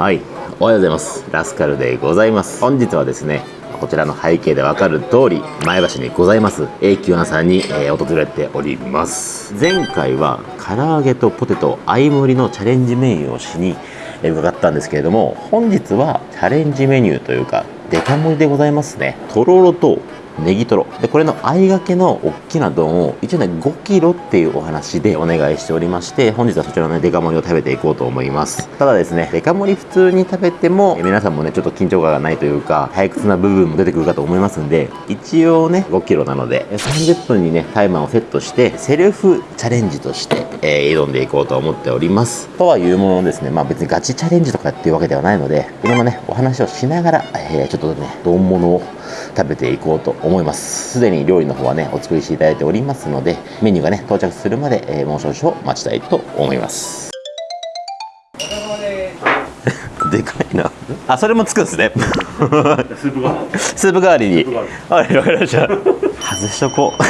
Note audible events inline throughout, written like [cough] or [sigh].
はい。おはようございます。ラスカルでございます。本日はですねこちらの背景でわかる通り前橋にございます永久庵さんに、えー、訪れております。前回は唐揚げとポテト相盛りのチャレンジメニューをしに伺ったんですけれども本日はチャレンジメニューというかデカ盛りでございますね。とろろとネギトロ。でこれの合いがけの大きな丼を一応ね5キロっていうお話でお願いしておりまして本日はそちらのねデカ盛りを食べていこうと思います。ただですねデカ盛り普通に食べても皆さんもねちょっと緊張感がないというか退屈な部分も出てくるかと思いますんで一応ね5キロなので30分にねタイマーをセットしてセルフチャレンジとして、えー、挑んでいこうと思っております。とはいうものですねまあ別にガチチャレンジとかっていうわけではないのでいろんなねお話をしながら、えー、ちょっとね丼物を食べていこうと思います。すでに料理の方はねお作りしていただいておりますのでメニューがね到着するまで、えー、もう少々待ちたいと思います。[laughs] でかいな。あそれもつくんですね。スープ代わりスープ代わりに。はいわかりました外しとこう。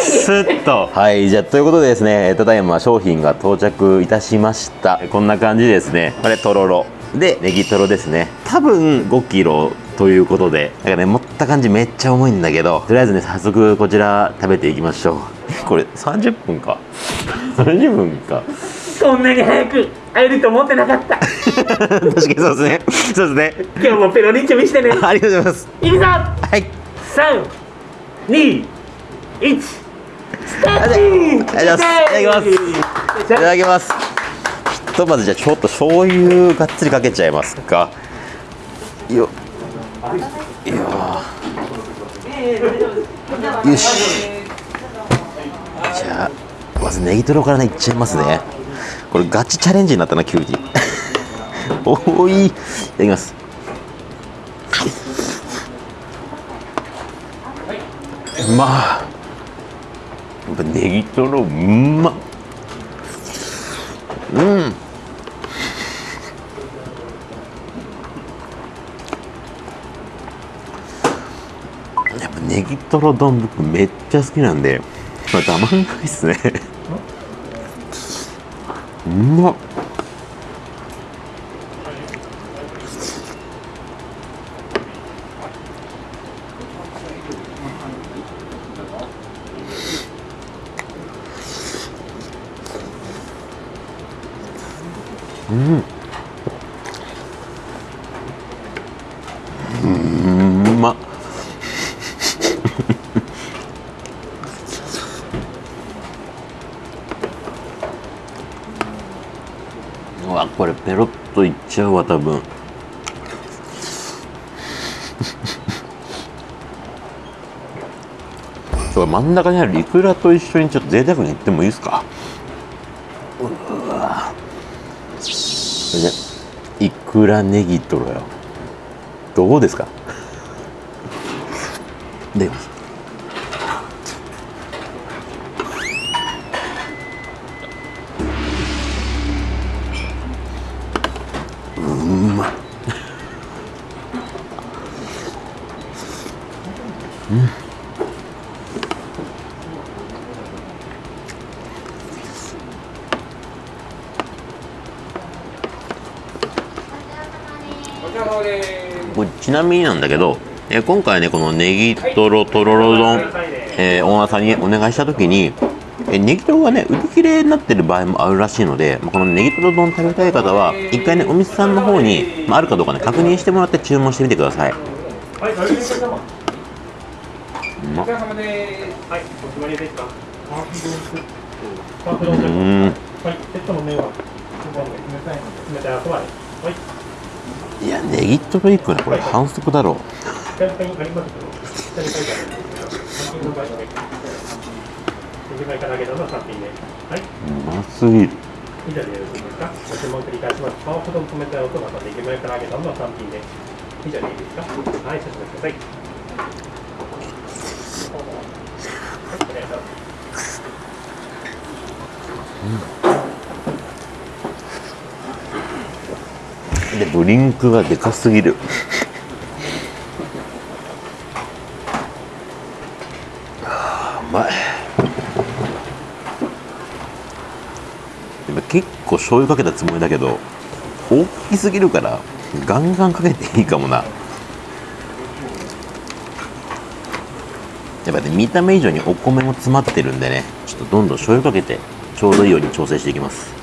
スッと。はいじゃあということでですねただいま商品が到着いたしました。こんな感じですね。これとろろ。でネギトロですね。多分5キロということでなんかね持った感じめっちゃ重いんだけどとりあえずね早速こちら食べていきましょう。[laughs] これ30分か？30分か？こんなに早く会えると思ってなかった。[laughs] 確かにそうですね。そうですね。今日もペロリンチョ見してね。[laughs] ありがとうございます。いくぞ。はい。321スタート。いただきます。いただきます。ひとまずじゃあちょっと醤油がっつりかけちゃいますか。よいやよし。じゃあまずネギトロからねいっちゃいますね。これガチチャレンジになったな急に [laughs] おい。いただきます。うま。やっぱネギトロうま。うん。やっぱネギトロ丼僕めっちゃ好きなんでまあたまんないっすね。うまっ。うんうんうまっうわこれペロッといっちゃうわ多分そう真ん中にあるイクラと一緒にちょっと贅沢にいってもいいですか？うわそれでいくらネギトロよ。どうですか？でうんまっこれちなみになんだけど、えー今回ねこのネギトロとろろ丼、えーオーナーさんにお願いした時に、えーネギトロがね売り切れになってる場合もあるらしいのでまあこのネギトロ丼食べたい方は一回ねお店さんの方に、まあ、あるかどうかね確認してもらって注文してみてください。はい、お疲れ様まお疲れ様です。はい、お決まりです。んはい、セットの麺は冷たいので冷たいおそばではい、いやネギトロいくらこれ反則だろう。うますぎる。以上でよろしいですかご注文繰り返します。ハーフ丼冷たいおそばとネギ前から揚げ丼の3品で。以上でいいですか？はい、少々ください、お願いしますでドリンクがでかすぎる。あうまい。でも結構醤油かけたつもりだけど大きすぎるからガンガンかけていいかもな。やっぱね見た目以上にお米も詰まってるんでねちょっとどんどん醤油かけてちょうどいいように調整していきます。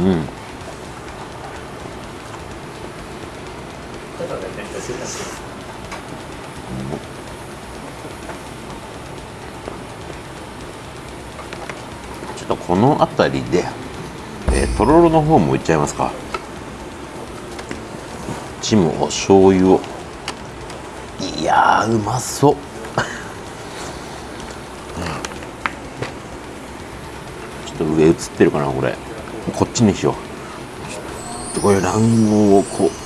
うん。ちょっとこの辺りで、えーとろろの方もいっちゃいますか。こっちもお醤油を。いやうまそう。ちょっと上映ってるかなこれ。こっちにしよう。ちょっとこれ卵黄をこう。[laughs]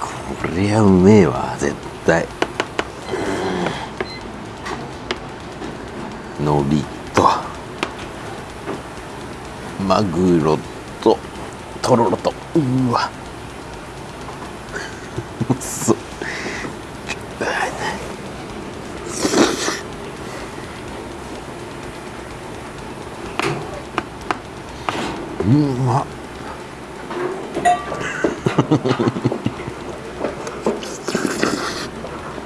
これはうめえわ絶対。のりと。マグロととろろと。うわ。うんうま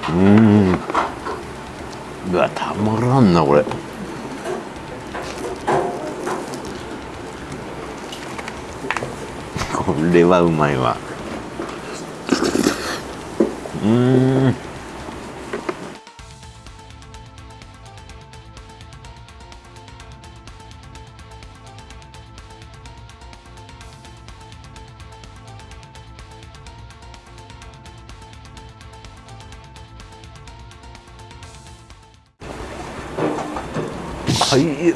うん。うわたまらんなこれ。これはうまいわ。うん。はい。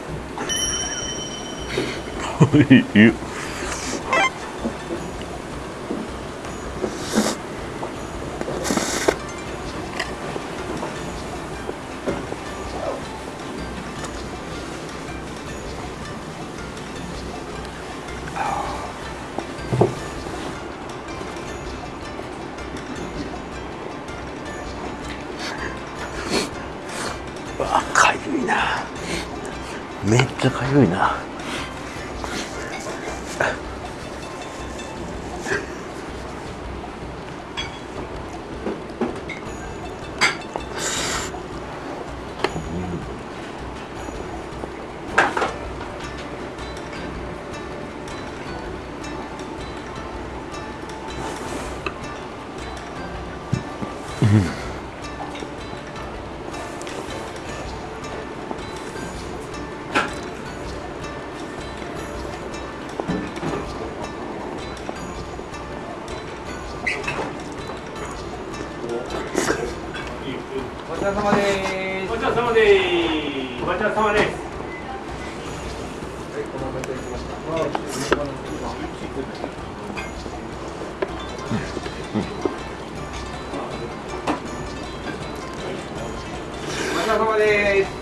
めっちゃかゆいな。ごちそうさまです。ごちそうさまですごちそうさまですお待たせしました。ごちそうさまです。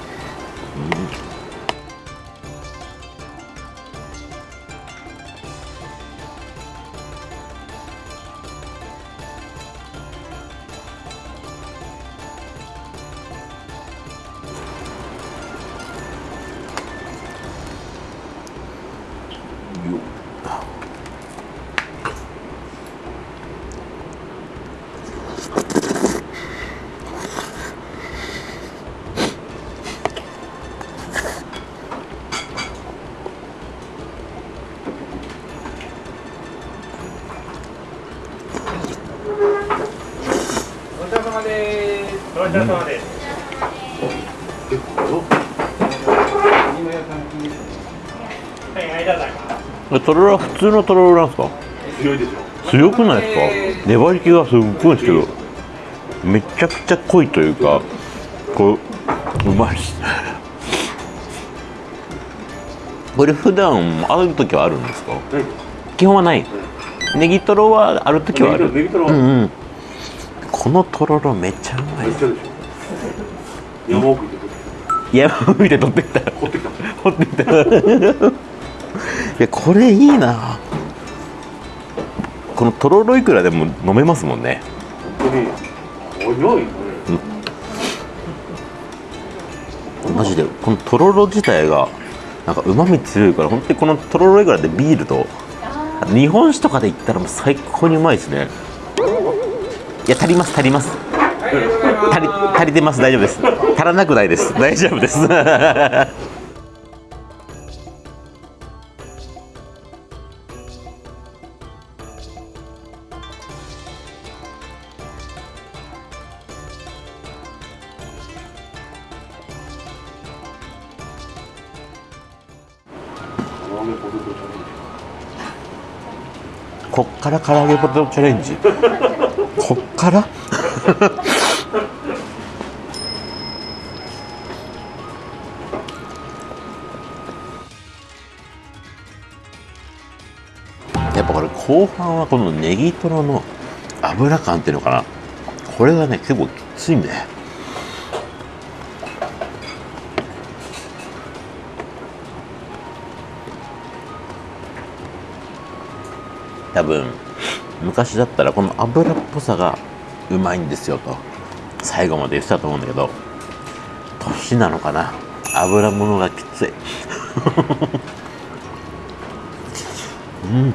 ごちそうさまです。ごちそうさまです今やさんきですね。はいありがとうございますとろろは普通のとろろなんですか強いでしょ強くないですか粘り気がすっごいですけどめちゃくちゃ濃いというかこううまいですこれ普段ある時はあるんですか基本はないネギトロはある時はあるネギトロうんうんこのとろろめっちゃうまい。でしょ山奥行って山見て取ってきた。掘ってきた掘ってきた。[laughs] いやこれいいな。このとろろいくらでも飲めますもんね。本当に早いね。マジでこのとろろ自体がなんかうまみ強いから本当にこのとろろいくらでビールと日本酒とかで言ったらもう最高にうまいですねいや足ります足ります。足り足りてます。大丈夫です。足らなくないです。大丈夫です。こっから唐揚げポテトチャレンジ。こっから？[laughs] やっぱこれ後半はこのネギトロの油感っていうのかな？これがね結構きついね多分昔だったらこの油っぽさがうまいんですよと。最後まで言ってたと思うんだけど年なのかな？油物がきつい。う [laughs] ん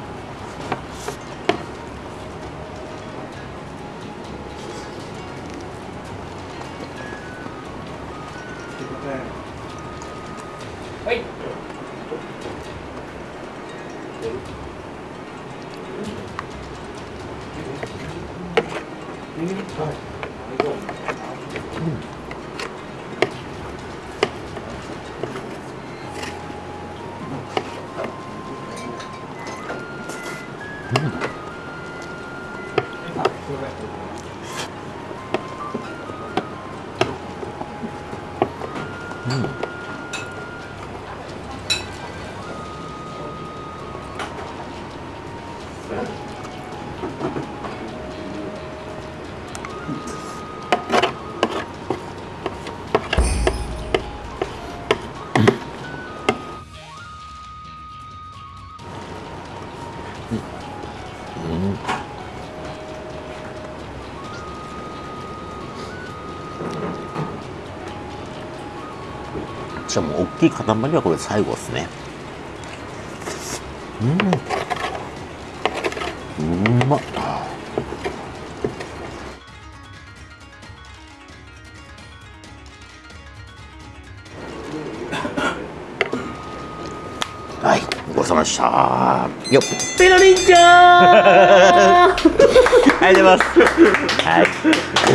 Mm. じゃあもう大きい塊はこれ最後ですね。うん。うまっ。はい。ごちそうさまでした。よっ。ペロリンちゃん！[laughs] ありがとうございます。はい。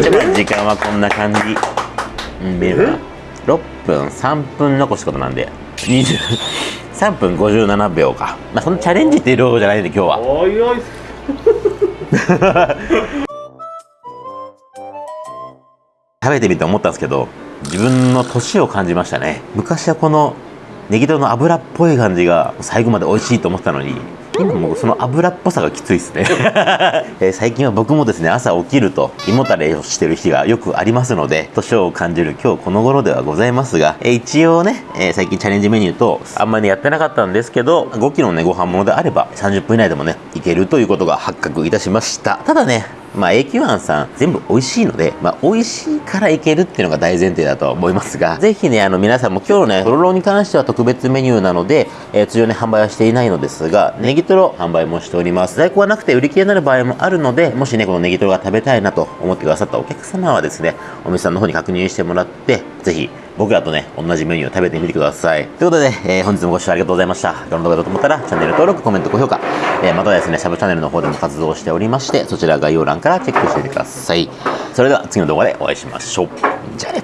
じゃあまあ時間はこんな感じ。うん6分3分残すことなんで20 3分57秒か。まあそのチャレンジっていう量じゃないんで今日は。おいおい。食べてみて思ったんですけど自分の年を感じましたね。昔はこのネギトロの油っぽい感じが最後まで美味しいと思ってたのに今もうその油っぽさがきついですね、[laughs] えー最近は僕もですね朝起きると胃もたれをしてる日がよくありますので年を感じる今日この頃ではございますが、えー一応ね、えー最近チャレンジメニューとあんまりやってなかったんですけど5キロのねご飯ものであれば30分以内でもねいけるということが発覚いたしました。ただねまあ、永久庵さん全部美味しいので、まあ、美味しいからいけるっていうのが大前提だとは思いますが、ぜひね、あの皆さんも今日のね、とろろに関しては特別メニューなので、えー通常ね、販売はしていないのですが、ネギトロ販売もしております。在庫がなくて売り切れになる場合もあるので、もしね、このネギトロが食べたいなと思ってくださったお客様はですね、お店さんの方に確認してもらって、ぜひ、僕らとね、同じメニューを食べてみてください。ということで、えー本日もご視聴ありがとうございました。この動画だと思ったら、チャンネル登録、コメント、高評価、えーまたですね、サブチャンネルの方でも活動しておりまして、そちら概要欄からチェックしてみてください。それでは次の動画でお会いしましょう。じゃあね